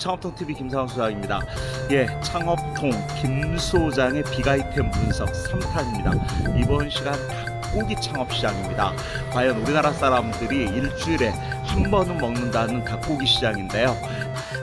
창업통TV 김상원 소장입니다. 예, 창업통 김 소장의 빅아이템 분석 3탄입니다. 이번 시간 닭고기 창업 시장입니다. 과연 우리나라 사람들이 일주일에 한 번은 먹는다는 닭고기 시장인데요.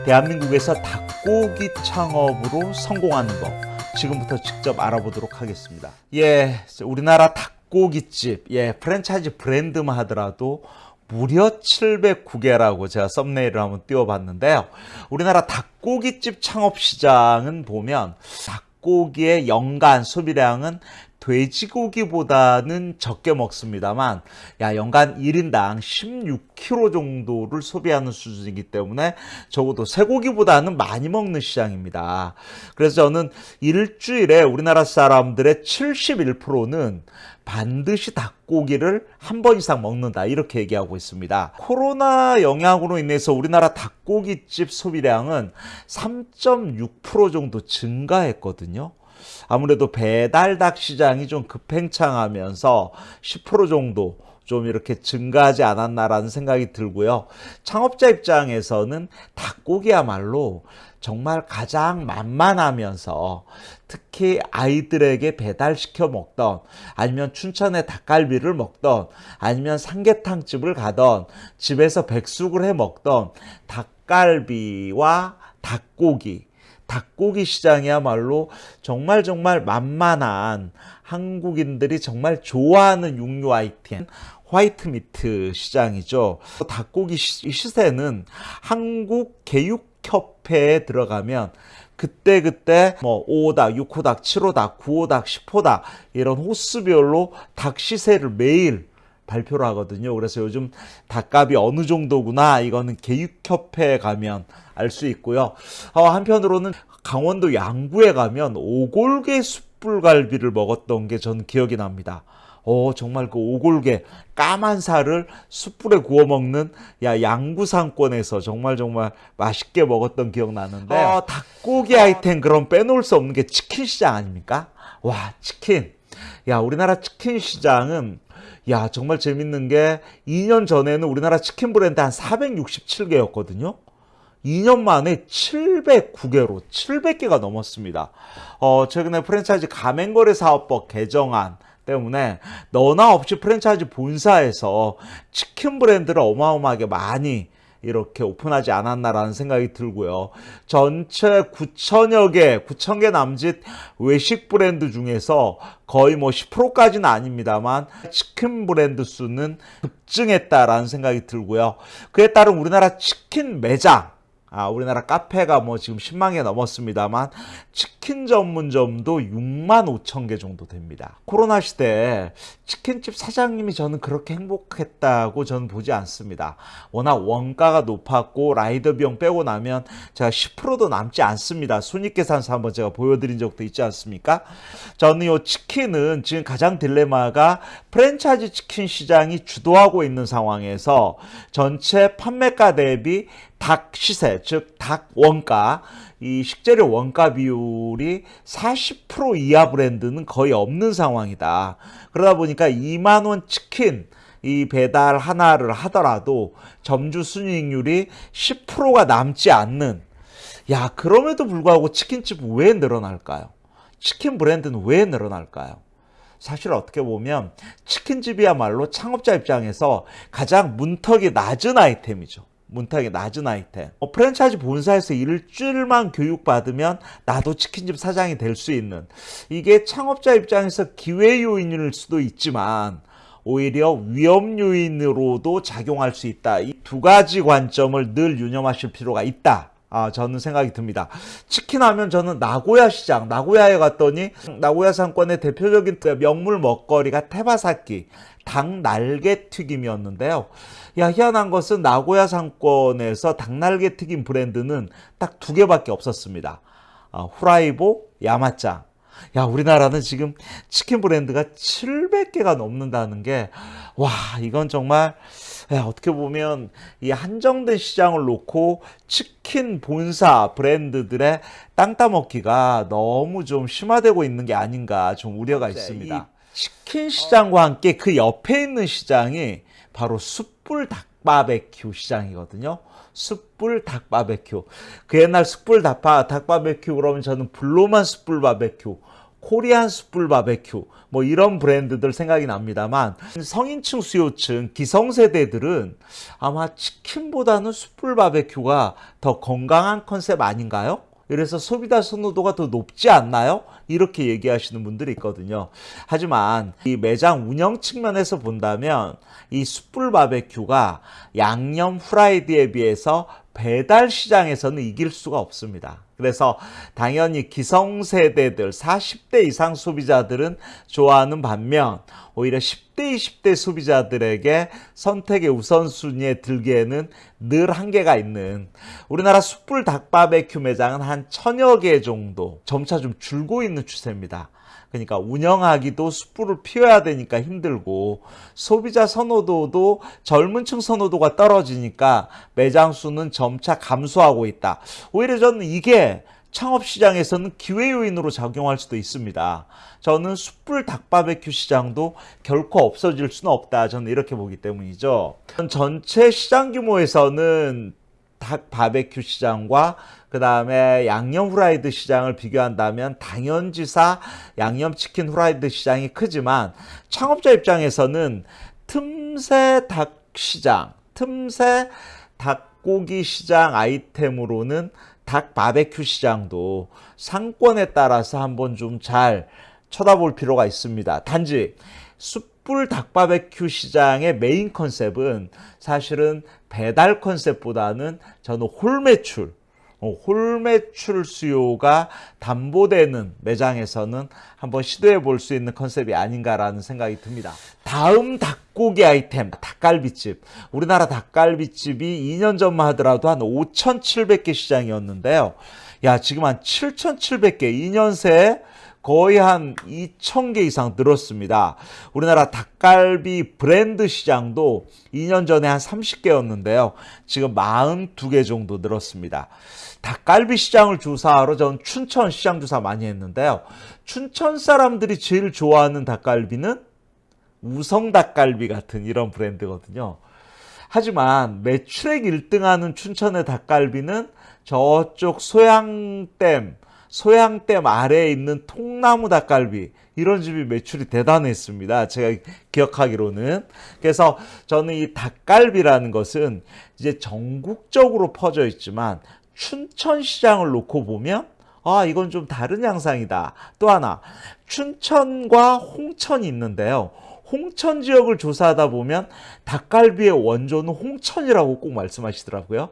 대한민국에서 닭고기 창업으로 성공하는 법 지금부터 직접 알아보도록 하겠습니다. 예, 우리나라 닭고기집, 예, 프랜차이즈 브랜드만 하더라도 무려 709개라고 제가 썸네일을 한번 띄워봤는데요. 우리나라 닭고기집 창업시장은 보면 닭고기의 연간 소비량은 돼지고기보다는 적게 먹습니다만 야 연간 1인당 16kg 정도를 소비하는 수준이기 때문에 적어도 쇠고기보다는 많이 먹는 시장입니다. 그래서 저는 일주일에 우리나라 사람들의 71%는 반드시 닭고기를 한 번 이상 먹는다 이렇게 얘기하고 있습니다. 코로나 영향으로 인해서 우리나라 닭고기집 소비량은 3.6% 정도 증가했거든요. 아무래도 배달 닭 시장이 좀 급행창하면서 10% 정도 좀 이렇게 증가하지 않았나라는 생각이 들고요. 창업자 입장에서는 닭고기야말로 정말 가장 만만하면서 특히 아이들에게 배달시켜 먹던 아니면 춘천에 닭갈비를 먹던 아니면 삼계탕집을 가던 집에서 백숙을 해 먹던 닭갈비와 닭고기 닭고기 시장이야말로 정말 정말 만만한 한국인들이 정말 좋아하는 육류 아이템 화이트미트 시장이죠. 닭고기 시세는 한국 개육협회에 들어가면 그때그때 뭐 5호닭, 6호닭, 7호닭, 9호닭, 10호닭 이런 호수별로 닭 시세를 매일 발표를 하거든요. 그래서 요즘 닭값이 어느 정도구나 이거는 개육협회에 가면 알 수 있고요. 어, 한편으로는 강원도 양구에 가면 오골계 숯불갈비를 먹었던 게 전 기억이 납니다. 어, 정말 그 오골계 까만 살을 숯불에 구워 먹는 야 양구상권에서 정말 정말 맛있게 먹었던 기억 나는데 어, 닭고기 아이템 그럼 빼놓을 수 없는 게 치킨 시장 아닙니까? 와 치킨 야 우리나라 치킨 시장은 야 정말 재밌는 게 2년 전에는 우리나라 치킨 브랜드 한 467개였거든요. 2년 만에 709개로 700개가 넘었습니다. 어, 최근에 프랜차이즈 가맹거래 사업법 개정안 때문에 너나 없이 프랜차이즈 본사에서 치킨 브랜드를 어마어마하게 많이 이렇게 오픈하지 않았나라는 생각이 들고요. 전체 9천여 개, 9천 개 남짓 외식 브랜드 중에서 거의 뭐 10%까지는 아닙니다만 치킨 브랜드 수는 급증했다라는 생각이 들고요. 그에 따른 우리나라 치킨 매장 아, 우리나라 카페가 뭐 지금 10만 개 넘었습니다만 치킨 전문점도 6만 5천 개 정도 됩니다. 코로나 시대에 치킨집 사장님이 저는 그렇게 행복했다고 저는 보지 않습니다. 워낙 원가가 높았고 라이더 비용 빼고 나면 제가 10%도 남지 않습니다. 손익계산서 한번 제가 보여드린 적도 있지 않습니까? 저는 이 치킨은 지금 가장 딜레마가 프랜차이즈 치킨 시장이 주도하고 있는 상황에서 전체 판매가 대비 닭 시세, 즉 닭 원가, 이 식재료 원가 비율이 40% 이하 브랜드는 거의 없는 상황이다. 그러다 보니까 2만 원 치킨 이 배달 하나를 하더라도 점주 순이익률이 10%가 남지 않는 야 그럼에도 불구하고 치킨집 왜 늘어날까요? 치킨 브랜드는 왜 늘어날까요? 사실 어떻게 보면 치킨집이야말로 창업자 입장에서 가장 문턱이 낮은 아이템이죠. 문턱이 낮은 아이템. 어, 프랜차이즈 본사에서 일주일만 교육받으면 나도 치킨집 사장이 될 수 있는 이게 창업자 입장에서 기회 요인일 수도 있지만 오히려 위험 요인으로도 작용할 수 있다. 이 두 가지 관점을 늘 유념하실 필요가 있다. 아, 저는 생각이 듭니다. 치킨 하면 저는 나고야 시장, 나고야에 갔더니 나고야 상권의 대표적인 명물 먹거리가 테바사키, 닭 날개 튀김이었는데요. 야, 희한한 것은 나고야 상권에서 닭 날개 튀김 브랜드는 딱 두 개밖에 없었습니다. 아, 후라이보, 야마짱. 야, 우리나라는 지금 치킨 브랜드가 700개가 넘는다는 게, 와, 이건 정말, 야, 어떻게 보면 이 한정된 시장을 놓고 치킨 본사 브랜드들의 땅 따먹기가 너무 좀 심화되고 있는 게 아닌가 좀 우려가 있습니다. 치킨 시장과 함께 그 옆에 있는 시장이 바로 숯불 닭 바베큐 시장이거든요. 숯불 닭 바베큐. 그 옛날 숯불 닭, 닭 바베큐 그러면 저는 블로만 숯불 바베큐, 코리안 숯불 바베큐 뭐 이런 브랜드들 생각이 납니다만 성인층 수요층 기성세대들은 아마 치킨보다는 숯불 바베큐가 더 건강한 컨셉 아닌가요? 그래서 소비자 선호도가 더 높지 않나요? 이렇게 얘기하시는 분들이 있거든요. 하지만 이 매장 운영 측면에서 본다면 이 숯불 바베큐가 양념 후라이드에 비해서 배달 시장에서는 이길 수가 없습니다. 그래서 당연히 기성세대들 40대 이상 소비자들은 좋아하는 반면 오히려 10대, 20대 소비자들에게 선택의 우선순위에 들기에는 늘 한계가 있는 우리나라 숯불 닭바베큐 매장은 한 천여 개 정도 점차 좀 줄고 있는 추세입니다. 그러니까 운영하기도 숯불을 피워야 되니까 힘들고 소비자 선호도도 젊은 층 선호도가 떨어지니까 매장 수는 점차 감소하고 있다. 오히려 저는 이게 창업 시장에서는 기회 요인으로 작용할 수도 있습니다. 저는 숯불 닭바베큐 시장도 결코 없어질 수는 없다. 저는 이렇게 보기 때문이죠. 전체 시장 규모에서는 닭 바베큐 시장과 그 다음에 양념 후라이드 시장을 비교한다면 당연지사 양념치킨 후라이드 시장이 크지만 창업자 입장에서는 틈새 닭 시장, 틈새 닭고기 시장 아이템으로는 닭 바베큐 시장도 상권에 따라서 한번 좀 잘 쳐다볼 필요가 있습니다. 단지 숯불 닭바베큐 시장의 메인 컨셉은 사실은 배달 컨셉보다는 저는 홀 매출, 어, 홀 매출 수요가 담보되는 매장에서는 한번 시도해 볼 수 있는 컨셉이 아닌가라는 생각이 듭니다. 다음 닭고기 아이템, 닭갈비집. 우리나라 닭갈비집이 2년 전만 하더라도 한 5,700개 시장이었는데요. 야, 지금 한 7,700개, 2년 새에 거의 한 2,000개 이상 늘었습니다. 우리나라 닭갈비 브랜드 시장도 2년 전에 한 30개였는데요. 지금 42개 정도 늘었습니다. 닭갈비 시장을 조사하러 전 춘천 시장 조사 많이 했는데요. 춘천 사람들이 제일 좋아하는 닭갈비는 우성 닭갈비 같은 이런 브랜드거든요. 하지만 매출액 1등하는 춘천의 닭갈비는 저쪽 소양댐 소양댐 아래에 있는 통나무 닭갈비 이런 집이 매출이 대단했습니다. 제가 기억하기로는 그래서 저는 이 닭갈비라는 것은 이제 전국적으로 퍼져 있지만 춘천 시장을 놓고 보면 아 이건 좀 다른 양상이다. 또 하나 춘천과 홍천이 있는데요. 홍천 지역을 조사하다 보면 닭갈비의 원조는 홍천이라고 꼭 말씀하시더라고요.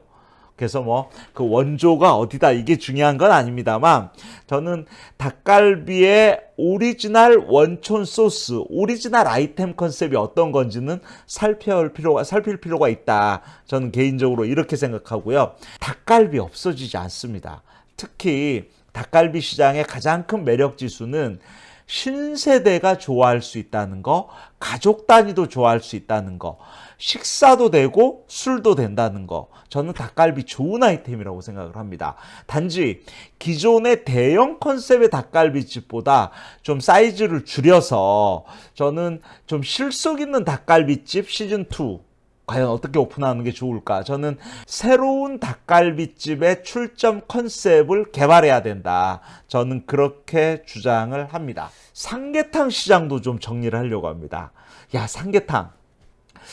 그래서 뭐 그 원조가 어디다 이게 중요한 건 아닙니다만 저는 닭갈비의 오리지널 원조 소스, 오리지널 아이템 컨셉이 어떤 건지는 살펴볼 필요가 살필 필요가 있다. 저는 개인적으로 이렇게 생각하고요. 닭갈비 없어지지 않습니다. 특히 닭갈비 시장의 가장 큰 매력 지수는 신세대가 좋아할 수 있다는 거, 가족 단위도 좋아할 수 있다는 거, 식사도 되고 술도 된다는 거. 저는 닭갈비 좋은 아이템이라고 생각을 합니다. 단지 기존의 대형 컨셉의 닭갈비집보다 좀 사이즈를 줄여서 저는 좀 실속 있는 닭갈비집 시즌2 과연 어떻게 오픈하는 게 좋을까? 저는 새로운 닭갈비집의 출점 컨셉을 개발해야 된다. 저는 그렇게 주장을 합니다. 삼계탕 시장도 좀 정리를 하려고 합니다. 야, 삼계탕.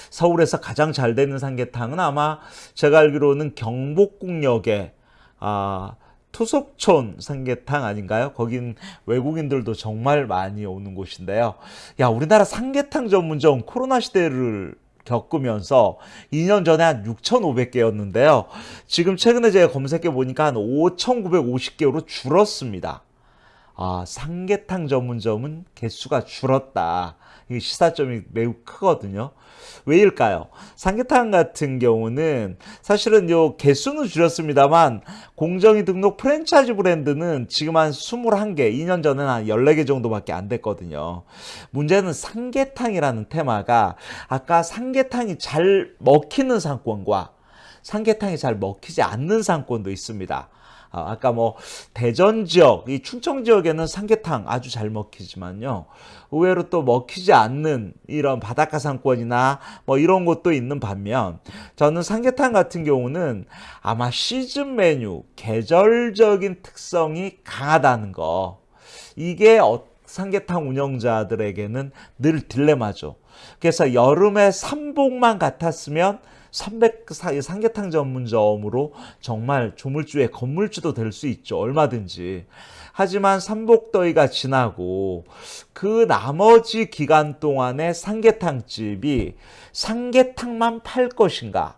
서울에서 가장 잘 되는 삼계탕은 아마 제가 알기로는 경복궁역에 아, 투석촌 삼계탕 아닌가요? 거긴 외국인들도 정말 많이 오는 곳인데요. 야, 우리나라 삼계탕 전문점 코로나 시대를 겪으면서 2년 전에 한 6,500개였는데요. 지금 최근에 제가 검색해 보니까 한 5,950개로 줄었습니다. 아, 삼계탕 전문점은 개수가 줄었다. 이 시사점이 매우 크거든요. 왜일까요? 삼계탕 같은 경우는 사실은 요 개수는 줄였습니다만 공정위 등록 프랜차이즈 브랜드는 지금 한 21개, 2년 전에는 한 14개 정도밖에 안 됐거든요. 문제는 삼계탕이라는 테마가 아까 삼계탕이 잘 먹히는 상권과 삼계탕이 잘 먹히지 않는 상권도 있습니다. 아, 아까 뭐 대전 지역, 이 충청 지역에는 삼계탕 아주 잘 먹히지만요. 의외로 또 먹히지 않는 이런 바닷가 상권이나 뭐 이런 곳도 있는 반면 저는 삼계탕 같은 경우는 아마 시즌 메뉴, 계절적인 특성이 강하다는 거. 이게 어, 삼계탕 운영자들에게는 늘 딜레마죠. 그래서 여름에 삼복만 같았으면 300 삼계탕 전문점으로 정말 조물주의 건물주도 될 수 있죠. 얼마든지. 하지만 삼복더위가 지나고 그 나머지 기간 동안에 삼계탕집이 삼계탕만 팔 것인가?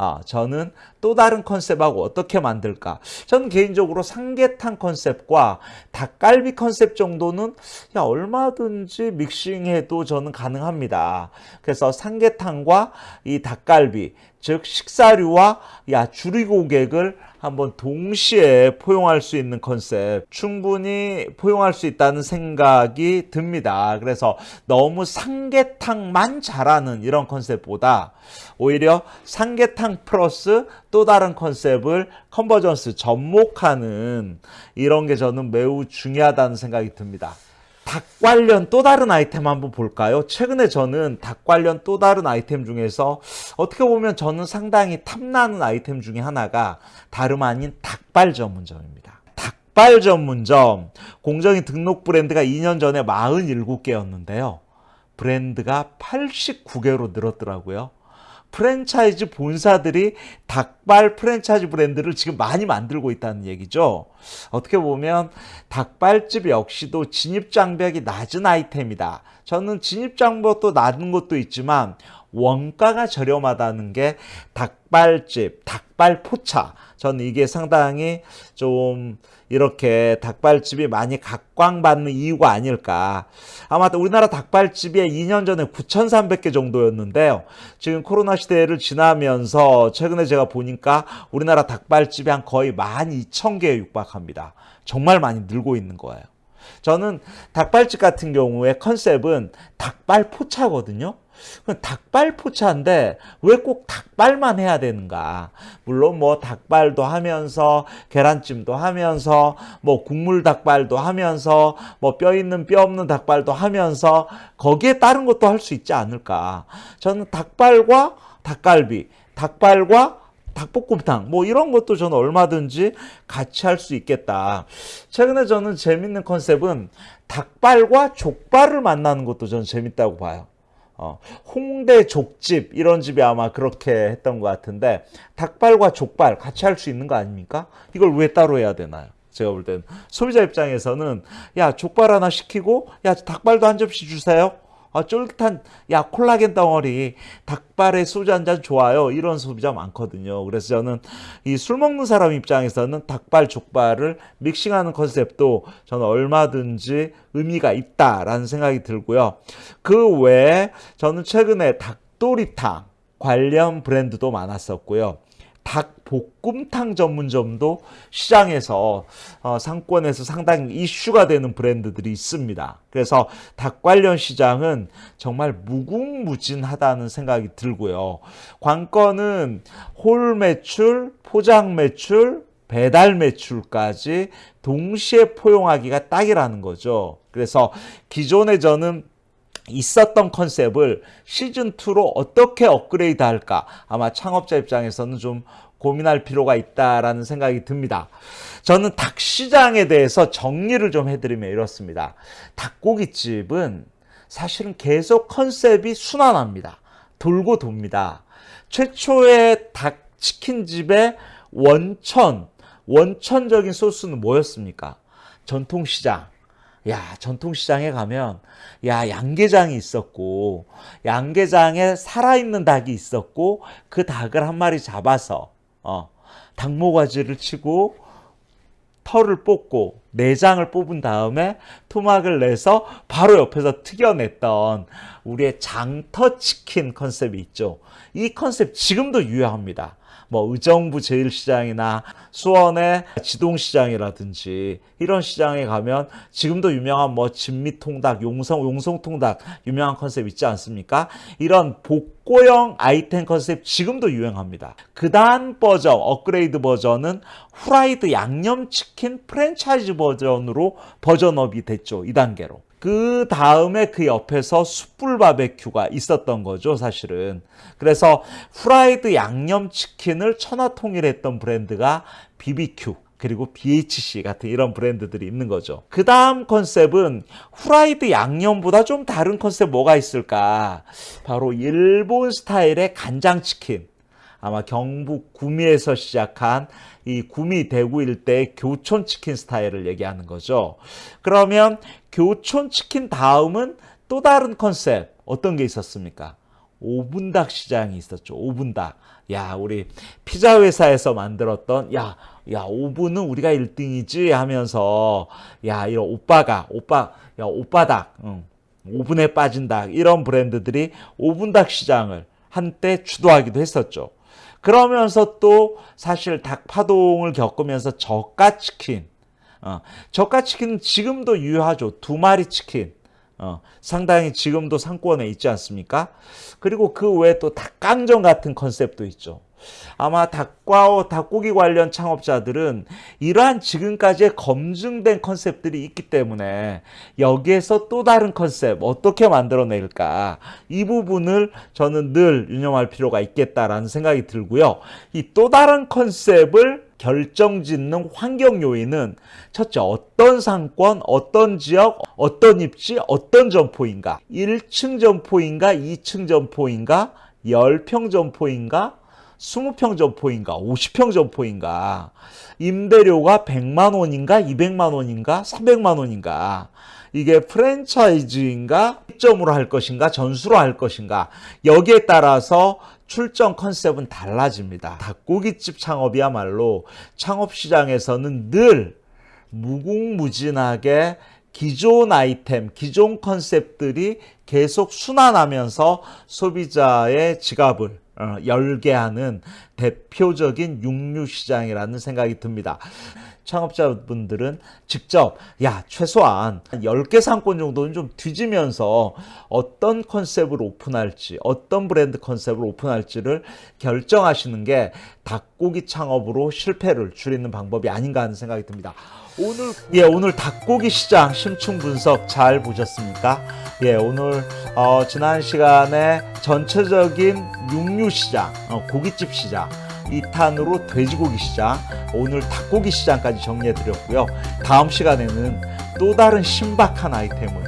아, 저는 또 다른 컨셉하고 어떻게 만들까? 저는 개인적으로 삼계탕 컨셉과 닭갈비 컨셉 정도는 야, 얼마든지 믹싱해도 저는 가능합니다. 그래서 삼계탕과 이 닭갈비, 즉 식사류와 야, 주리 고객을 한번 동시에 포용할 수 있는 컨셉 충분히 포용할 수 있다는 생각이 듭니다. 그래서 너무 삼계탕만 잘하는 이런 컨셉보다 오히려 삼계탕 플러스 또 다른 컨셉을 컨버전스 접목하는 이런 게 저는 매우 중요하다는 생각이 듭니다. 닭 관련 또 다른 아이템 한번 볼까요? 최근에 저는 닭 관련 또 다른 아이템 중에서 어떻게 보면 저는 상당히 탐나는 아이템 중에 하나가 다름 아닌 닭발 전문점입니다. 닭발 전문점 공정위 등록 브랜드가 2년 전에 47개였는데요. 브랜드가 89개로 늘었더라고요. 프랜차이즈 본사들이 닭발 프랜차이즈 브랜드를 지금 많이 만들고 있다는 얘기죠. 어떻게 보면 닭발집 역시도 진입장벽이 낮은 아이템이다. 저는 진입장벽도 낮은 것도 있지만 원가가 저렴하다는 게 닭발집, 닭발 포차. 저는 이게 상당히 좀 이렇게 닭발집이 많이 각광받는 이유가 아닐까. 아마 우리나라 닭발집이 2년 전에 9,300개 정도였는데요. 지금 코로나 시대를 지나면서 최근에 제가 보니까 우리나라 닭발집이 한 거의 12,000개에 육박합니다. 정말 많이 늘고 있는 거예요. 저는 닭발집 같은 경우에 컨셉은 닭발 포차거든요. 닭발 포차인데 왜 꼭 닭발만 해야 되는가? 물론 뭐 닭발도 하면서 계란찜도 하면서 뭐 국물 닭발도 하면서 뭐 뼈 있는 뼈 없는 닭발도 하면서 거기에 다른 것도 할 수 있지 않을까? 저는 닭발과 닭갈비, 닭발과 닭볶음탕 뭐 이런 것도 저는 얼마든지 같이 할 수 있겠다. 최근에 저는 재밌는 컨셉은 닭발과 족발을 만나는 것도 저는 재밌다고 봐요. 어, 홍대 족집 이런 집이 아마 그렇게 했던 것 같은데 닭발과 족발 같이 할 수 있는 거 아닙니까? 이걸 왜 따로 해야 되나요? 제가 볼 때는 소비자 입장에서는 야 족발 하나 시키고 야 닭발도 한 접시 주세요. 아, 쫄깃한 야 콜라겐 덩어리 닭발에 소주 한 잔 좋아요. 이런 소비자 많거든요. 그래서 저는 이 술 먹는 사람 입장에서는 닭발 족발을 믹싱하는 컨셉도 저는 얼마든지 의미가 있다라는 생각이 들고요. 그 외에 저는 최근에 닭도리탕 관련 브랜드도 많았었고요 닭볶음탕 전문점도 시장에서 어, 상권에서 상당히 이슈가 되는 브랜드들이 있습니다. 그래서 닭 관련 시장은 정말 무궁무진하다는 생각이 들고요. 관건은 홀 매출, 포장 매출, 배달 매출까지 동시에 포용하기가 딱이라는 거죠. 그래서 기존에 저는 있었던 컨셉을 시즌2로 어떻게 업그레이드 할까 아마 창업자 입장에서는 좀 고민할 필요가 있다라는 생각이 듭니다. 저는 닭 시장에 대해서 정리를 좀 해드리면 이렇습니다. 닭고기집은 사실은 계속 컨셉이 순환합니다. 돌고 돕니다. 최초의 닭 치킨집의 원천, 원천적인 소스는 뭐였습니까? 전통시장. 야, 전통시장에 가면, 야, 양계장이 있었고, 양계장에 살아있는 닭이 있었고, 그 닭을 한 마리 잡아서, 어, 닭모가지를 치고, 털을 뽑고, 내장을 뽑은 다음에 토막을 내서 바로 옆에서 튀겨냈던 우리의 장터치킨 컨셉이 있죠. 이 컨셉 지금도 유효합니다. 뭐 의정부 제일시장이나 수원의 지동시장이라든지 이런 시장에 가면 지금도 유명한 뭐 진미통닭, 용성 용성통닭 유명한 컨셉 있지 않습니까? 이런 복고형 아이템 컨셉 지금도 유행합니다. 그 다음 버전, 업그레이드 버전은 후라이드 양념치킨 프랜차이즈 버전으로 버전업이 됐죠. 2단계로. 그 다음에 그 옆에서 숯불 바베큐가 있었던 거죠, 사실은. 그래서 후라이드 양념치킨을 천하통일했던 브랜드가 BBQ. 그리고 BHC 같은 이런 브랜드들이 있는 거죠. 그 다음 컨셉은 후라이드 양념보다 좀 다른 컨셉 뭐가 있을까? 바로 일본 스타일의 간장치킨. 아마 경북 구미에서 시작한 이 구미 대구 일대의 교촌 치킨 스타일을 얘기하는 거죠. 그러면 교촌 치킨 다음은 또 다른 컨셉 어떤 게 있었습니까? 오분닭 시장이 있었죠. 오분닭. 야, 우리 피자 회사에서 만들었던 야, 야, 오분은 우리가 1등이지 하면서 야, 이런 오빠가 오빠 야, 오빠닭. 응. 오븐에 빠진 닭 이런 브랜드들이 오분닭 시장을 한때 주도하기도 했었죠. 그러면서 또 사실 닭 파동을 겪으면서 저가 치킨, 어, 저가 치킨은 지금도 유효하죠. 두 마리 치킨. 어, 상당히 지금도 상권에 있지 않습니까? 그리고 그 외에 또 닭강정 같은 컨셉도 있죠. 아마 닭과 닭고기 관련 창업자들은 이러한 지금까지의 검증된 컨셉들이 있기 때문에 여기에서 또 다른 컨셉 어떻게 만들어낼까 이 부분을 저는 늘 유념할 필요가 있겠다라는 생각이 들고요. 이 또 다른 컨셉을 결정짓는 환경 요인은 첫째 어떤 상권, 어떤 지역, 어떤 입지, 어떤 점포인가? 1층 점포인가 2층 점포인가 10평 점포인가 20평 점포인가 50평 점포인가? 임대료가 100만 원인가 200만 원인가 300만 원인가? 이게 프랜차이즈인가 입점으로 할 것인가 전수로 할 것인가? 여기에 따라서 출전 컨셉은 달라집니다. 닭고기집 창업이야말로 창업 시장에서는 늘 무궁무진하게 기존 아이템, 기존 컨셉들이 계속 순환하면서 소비자의 지갑을 어, 열게 하는 대표적인 육류 시장이라는 생각이 듭니다. 창업자분들은 직접 야 최소한 10개 상권 정도는 좀 뒤지면서 어떤 컨셉을 오픈할지 어떤 브랜드 컨셉을 오픈할지를 결정하시는 게 닭고기 창업으로 실패를 줄이는 방법이 아닌가 하는 생각이 듭니다. 오늘 예 오늘 닭고기 시장 심층 분석 잘 보셨습니까? 예 오늘 어, 지난 시간에 전체적인 육류 시장 어, 고깃집 시장 2탄으로 돼지고기 시장 오늘 닭고기 시장까지 정리해 드렸고요 다음 시간에는 또 다른 신박한 아이템을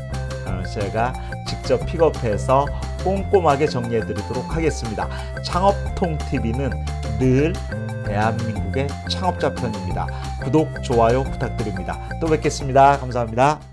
어, 제가 직접 픽업해서 꼼꼼하게 정리해 드리도록 하겠습니다 창업통TV는 늘 대한민국의 창업자 편입니다. 구독, 좋아요 부탁드립니다. 또 뵙겠습니다. 감사합니다.